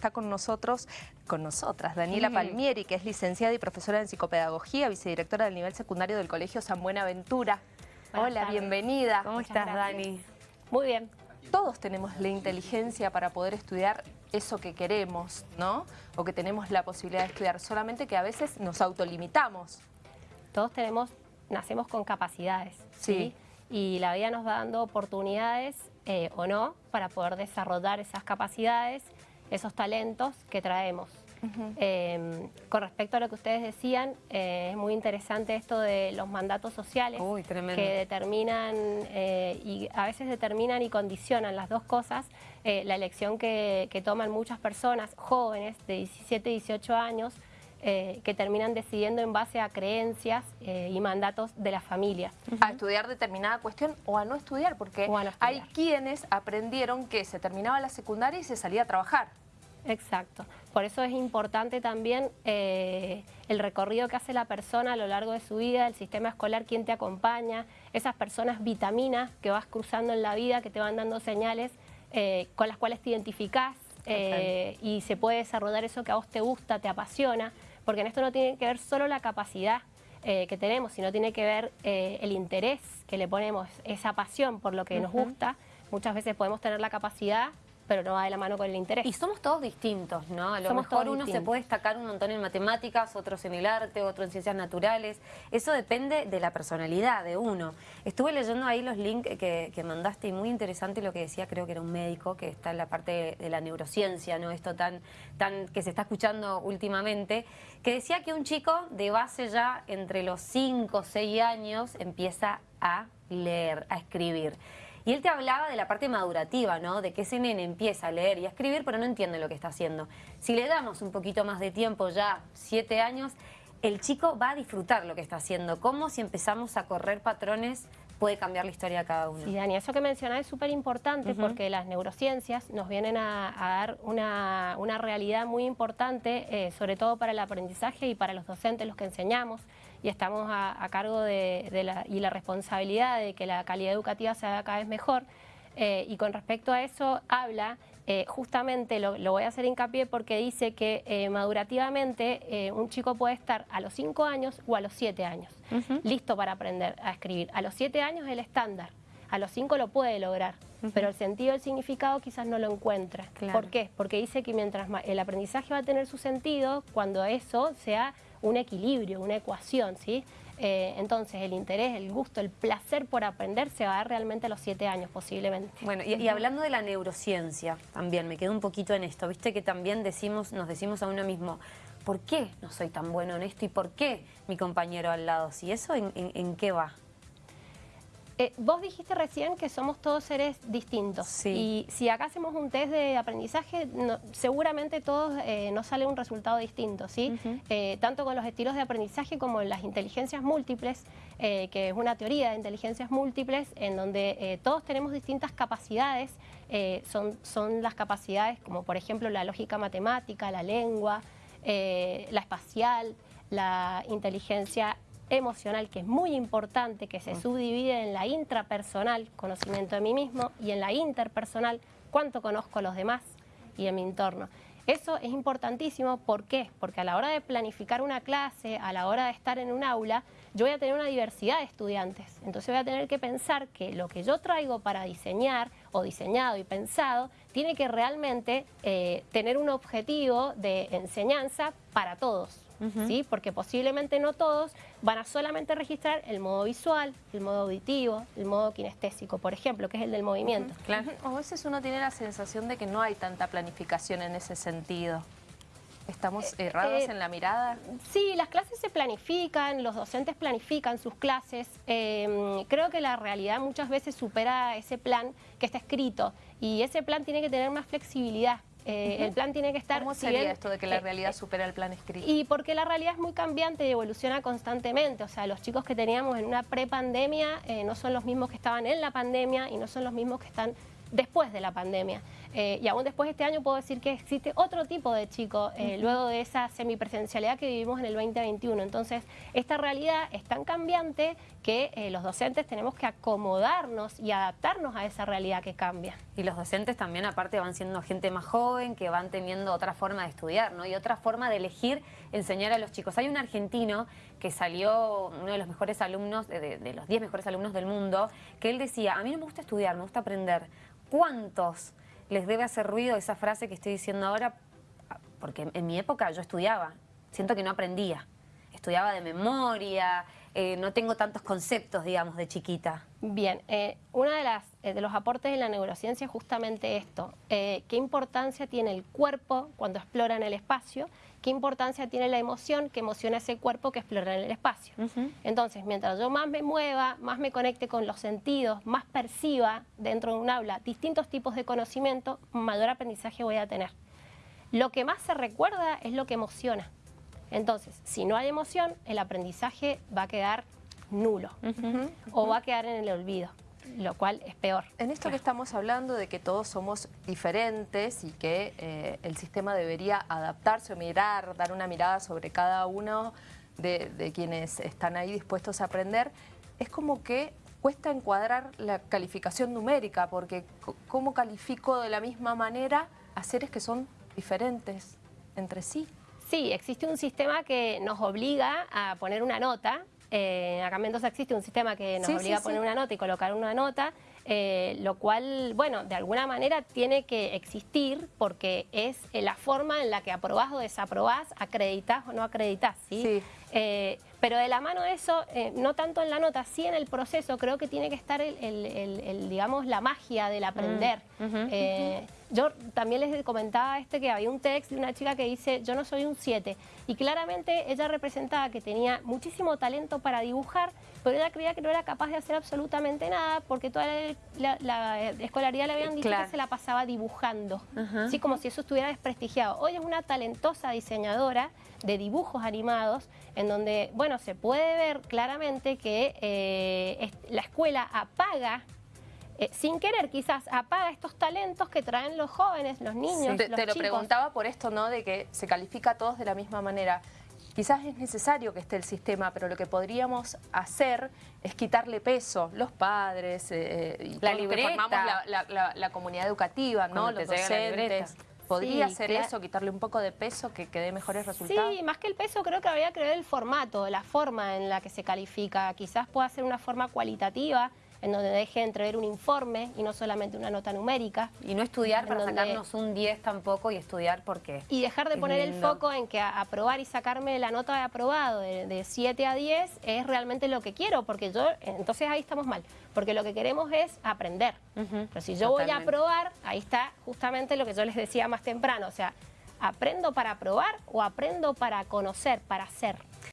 Está con nosotros, con nosotras, Daniela Palmieri, que es licenciada y profesora en psicopedagogía, vicedirectora del nivel secundario del Colegio San Buenaventura. Hola, bienvenida. ¿Cómo estás, Dani? Muy bien. Todos tenemos la inteligencia para poder estudiar eso que queremos, ¿no? O que tenemos la posibilidad de estudiar, solamente que a veces nos autolimitamos. Todos tenemos, nacemos con capacidades, ¿sí? Y la vida nos va dando oportunidades, eh, o no, para poder desarrollar esas capacidades esos talentos que traemos. Em, con respecto a lo que ustedes decían, eh, es muy interesante esto de los mandatos sociales que determinan eh, y a veces determinan y condicionan las dos cosas, eh, la elección que, toman muchas personas jóvenes de 17, 18 años, que terminan decidiendo en base a creencias y mandatos de la familia. A estudiar determinada cuestión o a no estudiar, porque hay quienes aprendieron que se terminaba la secundaria y se salía a trabajar. Exacto. Por eso es importante también eh, el recorrido que hace la persona a lo largo de su vida, el sistema escolar, quién te acompaña, esas personas vitaminas que vas cruzando en la vida, que te van dando señales eh, con las cuales te identificás eh, y se puede desarrollar eso que a vos te gusta, te apasiona, porque en esto no tiene que ver solo la capacidad que tenemos, sino tiene que ver el interés que le ponemos, esa pasión por lo que nos gusta. Muchas veces podemos tener la capacidad pero no va de la mano con el interés. Y somos todos distintos, ¿no? A lo mejor uno se puede destacar un montón en matemáticas, otros en el arte, otro en ciencias naturales. Eso depende de la personalidad de uno. Estuve leyendo ahí los links que, mandaste y muy interesante lo que decía, creo que era un médico que está en la parte de, la neurociencia, ¿no? Esto tan, tan que se está escuchando últimamente, que decía que un chico de base ya entre los 5 o 6 años empieza a leer, a escribir. Y él te hablaba de la parte madurativa, ¿no? De que ese nene empieza a leer y a escribir, pero no entiende lo que está haciendo. Si le damos un poquito más de tiempo, ya siete años, el chico va a disfrutar lo que está haciendo. ¿Cómo si empezamos a correr patrones puede cambiar la historia de cada uno. Sí, Dani, eso que mencionás es súper importante porque las neurociencias nos vienen a, dar una, realidad muy importante, eh, sobre todo para el aprendizaje y para los docentes, los que enseñamos, y estamos a, cargo de, la, y la responsabilidad de que la calidad educativa sea cada vez mejor. Eh, y con respecto a eso habla, eh, justamente lo, voy a hacer hincapié porque dice que eh, madurativamente un chico puede estar a los 5 años o a los 7 años, listo para aprender a escribir. A los 7 años es el estándar, a los 5 lo puede lograr, pero el sentido, el significado quizás no lo encuentra. ¿Por qué? Porque dice que mientras el aprendizaje va a tener su sentido cuando eso sea un equilibrio, una ecuación, ¿sí? Eh, entonces el interés, el gusto, el placer por aprender se va a dar realmente a los siete años posiblemente. Bueno, y, hablando de la neurociencia también, me quedo un poquito en esto, viste que también decimos, nos decimos a uno mismo, ¿por qué no soy tan bueno en esto y por qué mi compañero al lado? ¿Si eso en qué va? Eh, vos dijiste recién que somos todos seres distintos. Y si acá hacemos un test de aprendizaje, seguramente todos eh, nos sale un resultado distinto, ¿sí? Eh, tanto con los estilos de aprendizaje como en las inteligencias múltiples, que es una teoría de inteligencias múltiples en donde todos tenemos distintas capacidades, son, son las capacidades como por ejemplo la lógica matemática, la lengua, la espacial, la inteligencia emocional, que es muy importante, que se subdivide en la intrapersonal, conocimiento de mí mismo, y en la interpersonal, cuánto conozco a los demás y en mi entorno. Eso es importantísimo, ¿por qué? Porque a la hora de planificar una clase, a la hora de estar en un aula, yo voy a tener una diversidad de estudiantes. Entonces voy a tener que pensar que lo que yo traigo para diseñar, o diseñado y pensado, tiene que realmente eh, tener un objetivo de enseñanza para todos. ¿Sí? porque posiblemente no todos van a solamente registrar el modo visual, el modo auditivo, el modo kinestésico, por ejemplo, que es el del movimiento. Claro. O a veces uno tiene la sensación de que no hay tanta planificación en ese sentido. ¿Estamos eh, errados eh, en la mirada? Sí, las clases se planifican, los docentes planifican sus clases. Em, creo que la realidad muchas veces supera ese plan que está escrito y ese plan tiene que tener más flexibilidad. Eh, el plan tiene que estar... ¿Cómo sería esto de que la eh, realidad supera el plan escrito? Y porque la realidad es muy cambiante y evoluciona constantemente. O sea, los chicos que teníamos en una prepandemia eh, no son los mismos que estaban en la pandemia y no son los mismos que están después de la pandemia. Y aún después de este año puedo decir que existe otro tipo de chico, luego de esa semipresencialidad que vivimos en el 2021. Entonces, esta realidad es tan cambiante que los docentes tenemos que acomodarnos y adaptarnos a esa realidad que cambia. Y los docentes también aparte van siendo gente más joven, que van teniendo otra forma de estudiar, ¿no? Y otra forma de elegir enseñar a los chicos. Hay un argentino que salió, uno de los mejores alumnos, de, los 10 mejores alumnos del mundo, que él decía, a mí no me gusta estudiar, me gusta aprender. ¿Cuántos les debe hacer ruido esa frase que estoy diciendo ahora? Porque en mi época yo estudiaba, siento que no aprendía. Estudiaba de memoria, eh, no tengo tantos conceptos, digamos, de chiquita. Bien, eh, uno de, las, eh, de los aportes de la neurociencia es justamente esto. ¿Qué importancia tiene el cuerpo cuando explora en el espacio? ¿Qué importancia tiene la emoción que emociona ese cuerpo que explora en el espacio? Entonces, mientras yo más me mueva, más me conecte con los sentidos, más perciba dentro de un aula distintos tipos de conocimiento, mayor aprendizaje voy a tener. Lo que más se recuerda es lo que emociona. Entonces, si no hay emoción, el aprendizaje va a quedar nulo o va a quedar en el olvido lo cual es peor. En esto que estamos hablando de que todos somos diferentes y que eh, el sistema debería adaptarse o mirar, dar una mirada sobre cada uno de, de, quienes están ahí dispuestos a aprender, es como que cuesta encuadrar la calificación numérica, porque ¿cómo califico de la misma manera a seres que son diferentes entre sí? Sí, existe un sistema que nos obliga a poner una nota. Eh, acá en Mendoza existe un sistema que nos obliga a poner una nota y colocar una nota, eh, lo cual, bueno, de alguna manera tiene que existir porque es la forma en la que aprobás o desaprobás, acreditas o no acreditas, ¿sí? Pero de la mano de eso, no tanto en la nota, sí en el proceso, creo que tiene que estar, el, digamos, la magia del aprender. Mm, yo también les comentaba este que había un texto de una chica que dice, yo no soy un 7. Y claramente ella representaba que tenía muchísimo talento para dibujar, pero ella creía que no era capaz de hacer absolutamente nada porque toda la, escolaridad le habían dicho que se la pasaba dibujando. Así como si eso estuviera desprestigiado. Hoy es una talentosa diseñadora de dibujos animados en donde, bueno, se puede ver claramente que eh, la escuela apaga eh, sin querer quizás apaga estos talentos que traen los jóvenes, los niños, Te, te lo preguntaba por esto, ¿no? De que se califica a todos de la misma manera. Quizás es necesario que esté el sistema, pero lo que podríamos hacer es quitarle peso, los padres, eh, y la formamos la, comunidad educativa, ¿no? los docentes. ¿Podría ser eso, quitarle un poco de peso, que, que dé mejores resultados? Sí, más que el peso creo que habría que ver el formato, la forma en la que se califica. Quizás pueda ser una forma cualitativa, en donde deje entrever un informe y no solamente una nota numérica. Y no estudiar para sacarnos un 10 tampoco y estudiar porque... Y dejar de poner el foco en que aprobar y sacarme la nota de aprobado de, 7 a 10 es realmente lo que quiero, porque yo, entonces ahí estamos mal, porque lo que queremos es aprender. Pero si yo voy a aprobar, ahí está justamente lo que yo les decía más temprano, o sea, ¿aprendo para aprobar o aprendo para conocer, para hacer?